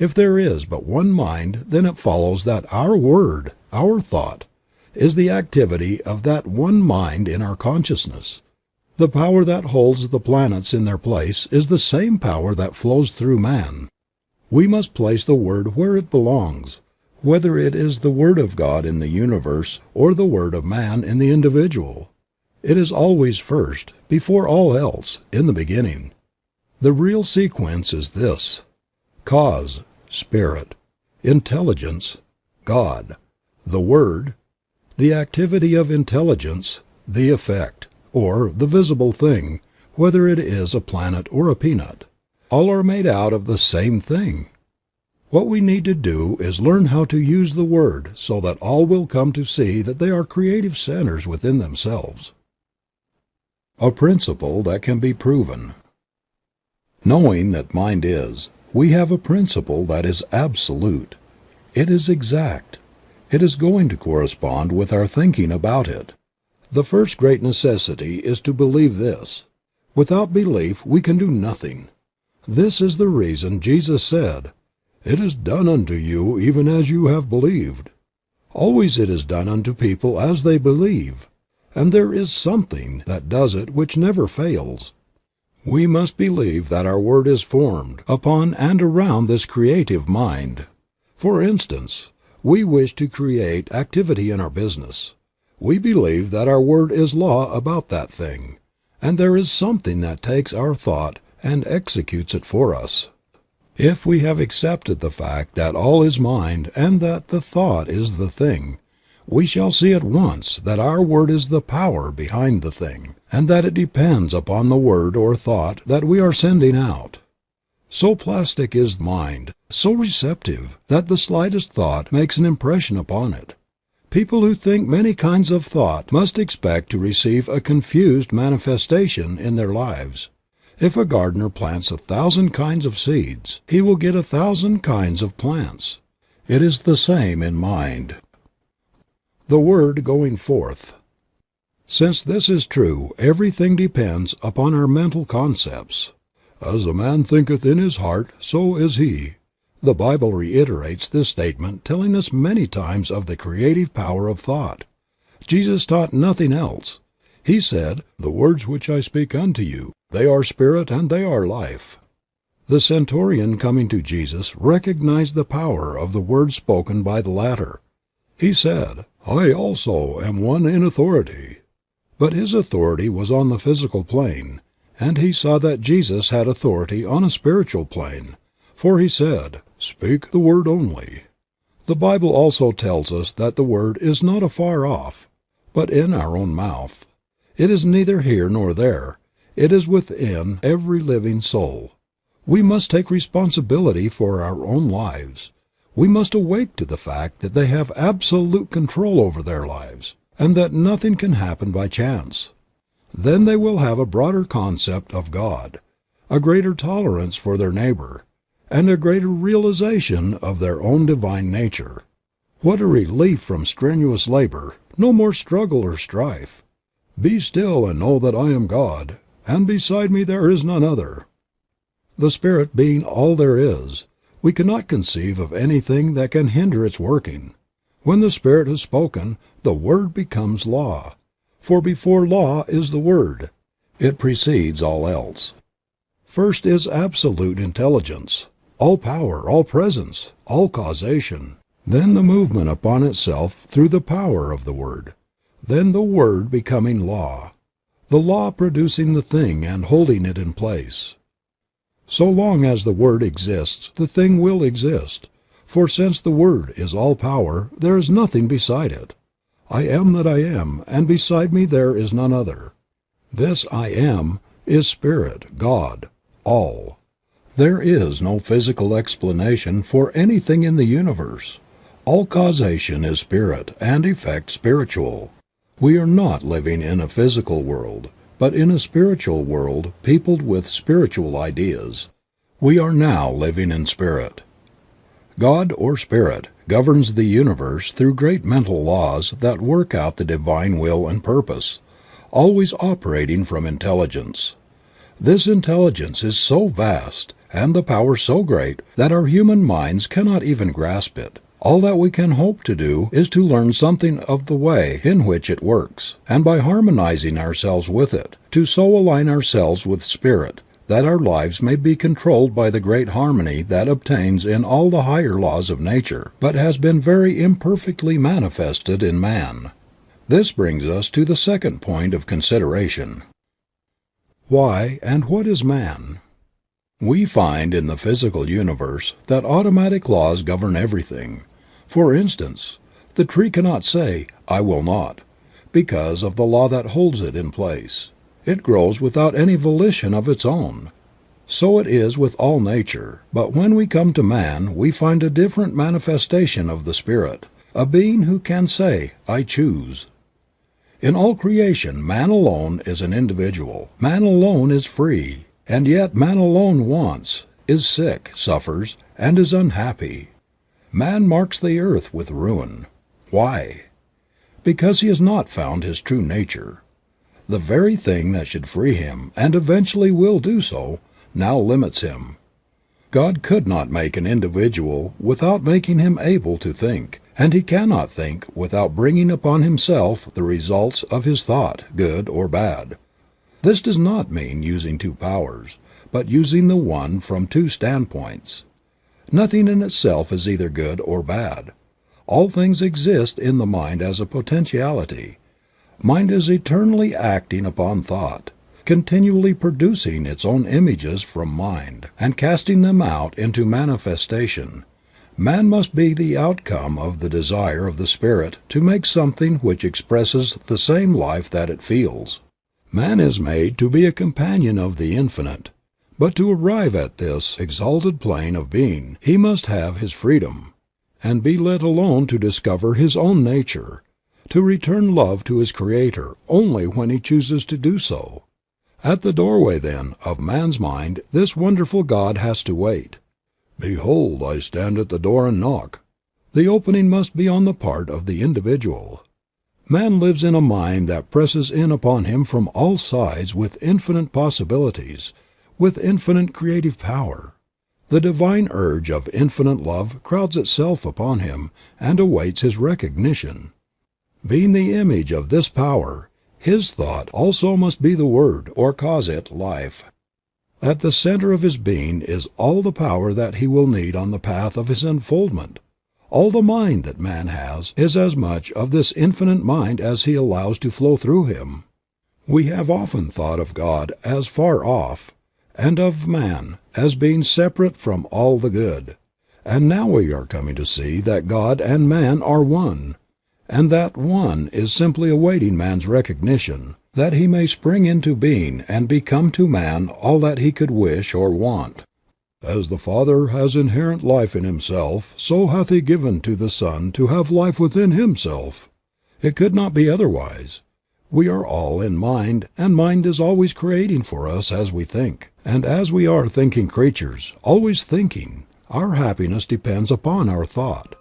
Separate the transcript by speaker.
Speaker 1: If there is but one mind then it follows that our word, our thought, is the activity of that one mind in our consciousness. The power that holds the planets in their place is the same power that flows through man. We must place the word where it belongs, whether it is the word of God in the universe or the word of man in the individual. It is always first, before all else, in the beginning. The real sequence is this: Cause — Spirit; Intelligence — God; the Word — the activity of intelligence; the effect, or the visible thing, whether it is a planet or a peanut. All are made out of the same thing. What we need to do is learn how to use the word so that all will come to see that they are creative centers within themselves. A PRINCIPLE THAT CAN BE PROVEN. Knowing that mind is, we have a principle that is absolute. It is exact. It is going to correspond with our thinking about it. The first great necessity is to believe this. Without belief we can do nothing. This is the reason Jesus said, "It is done unto you even as you have believed." Always it is done unto people as they believe. And there is something that does it which never fails. We must believe that our word is formed upon and around this creative mind. For instance, we wish to create activity in our business. We believe that our word is law about that thing, and there is something that takes our thought and executes it for us. If we have accepted the fact that all is mind and that the thought is the thing, we shall see at once that our word is the power behind the thing, and that it depends upon the word or thought that we are sending out. So plastic is mind, so receptive, that the slightest thought makes an impression upon it. People who think many kinds of thought must expect to receive a confused manifestation in their lives. If a gardener plants a thousand kinds of seeds, he will get a thousand kinds of plants. It is the same in mind. THE WORD GOING FORTH. Since this is true everything depends upon our mental concepts. "As a man thinketh in his heart, so is he." The Bible reiterates this statement telling us many times of the creative power of thought. Jesus taught nothing else. He said, "The words which I speak unto you, they are spirit and they are life." The centurion coming to Jesus recognized the power of the words spoken by the latter. He said, "I also am one in authority." But his authority was on the physical plane, and he saw that Jesus had authority on a spiritual plane, for he said, "Speak the word only." The Bible also tells us that the word is not afar off, but in our own mouth. It is neither here nor there. It is within every living soul. We must take responsibility for our own lives. We must awake to the fact that they have absolute control over their lives, and that nothing can happen by chance. Then they will have a broader concept of God, a greater tolerance for their neighbor, and a greater realization of their own divine nature. What a relief from strenuous labor, no more struggle or strife. "Be still and know that I am God, and beside me there is none other." The Spirit being all there is, we cannot conceive of anything that can hinder its working. When the Spirit has spoken, the Word becomes law. For before law is the Word. It precedes all else. First is absolute intelligence, all power, all presence, all causation, then the movement upon itself through the power of the Word, then the Word becoming law the law producing the thing and holding it in place. So long as the Word exists the thing will exist, for since the Word is all power there is nothing beside it. I am that I am, and beside me there is none other. This I am is Spirit, God, All. There is no physical explanation for anything in the universe. All causation is spirit and effect spiritual. We are not living in a physical world, but in a spiritual world peopled with spiritual ideas. We are now living in spirit. God, or Spirit, governs the universe through great mental laws that work out the divine will and purpose, always operating from intelligence. This intelligence is so vast, and the power so great that our human minds cannot even grasp it. All that we can hope to do is to learn something of the way in which it works, and by harmonizing ourselves with it, to so align ourselves with Spirit that our lives may be controlled by the great harmony that obtains in all the higher laws of nature but has been very imperfectly manifested in man. This brings us to the second point of consideration. Why and what is man? We find in the physical universe that automatic laws govern everything. For instance, the tree cannot say, "I will not," because of the law that holds it in place. It grows without any volition of its own. So it is with all nature, but when we come to man we find a different manifestation of the Spirit, a being who can say, "I choose." In all creation man alone is an individual, man alone is free, and yet man alone wants, is sick, suffers, and is unhappy. Man marks the earth with ruin. Why? Because he has not found his true nature. The very thing that should free him, and eventually will do so, now limits him. God could not make an individual without making him able to think, and he cannot think without bringing upon himself the results of his thought, good or bad. This does not mean using two powers, but using the one from two standpoints. Nothing in itself is either good or bad. All things exist in the mind as a potentiality. Mind is eternally acting upon thought, continually producing its own images from mind, and casting them out into manifestation. Man must be the outcome of the desire of the Spirit to make something which expresses the same life that it feels. Man is made to be a companion of the Infinite. But to arrive at this exalted plane of being he must have his freedom, and be let alone to discover his own nature, to return love to his Creator only when he chooses to do so. At the doorway, then, of man's mind this wonderful God has to wait. Behold, I stand at the door and knock. The opening must be on the part of the individual. Man lives in a mind that presses in upon him from all sides with infinite possibilities with infinite creative power. The divine urge of infinite love crowds itself upon him and awaits his recognition. Being the image of this power, his thought also must be the word, or cause it life. At the center of his being is all the power that he will need on the path of his unfoldment. All the mind that man has is as much of this infinite mind as he allows to flow through him. We have often thought of God as far off, and of man as being separate from all the good. And now we are coming to see that God and man are one, and that one is simply awaiting man's recognition, that he may spring into being and become to man all that he could wish or want. As the Father has inherent life in himself, so hath he given to the Son to have life within himself. It could not be otherwise. We are all in mind, and mind is always creating for us as we think. And as we are thinking creatures, always thinking, our happiness depends upon our thought.